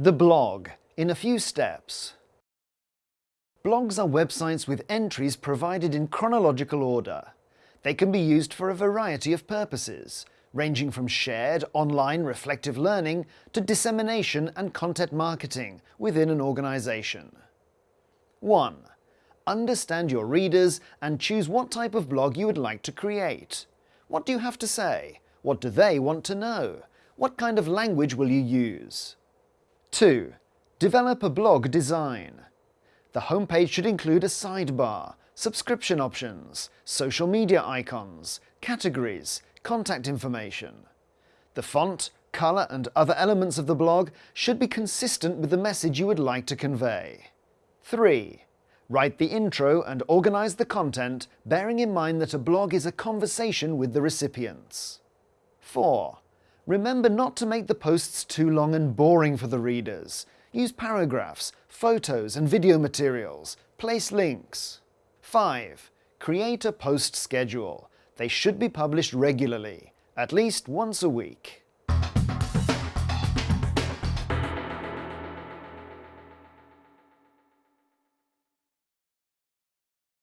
The blog, in a few steps. Blogs are websites with entries provided in chronological order. They can be used for a variety of purposes, ranging from shared online reflective learning to dissemination and content marketing within an organisation. 1. Understand your readers and choose what type of blog you would like to create. What do you have to say? What do they want to know? What kind of language will you use? 2. Develop a blog design. The homepage should include a sidebar, subscription options, social media icons, categories, contact information. The font, colour and other elements of the blog should be consistent with the message you would like to convey. 3. Write the intro and organise the content, bearing in mind that a blog is a conversation with the recipients. 4. Remember not to make the posts too long and boring for the readers. Use paragraphs, photos and video materials. Place links. 5. Create a post schedule. They should be published regularly, at least once a week.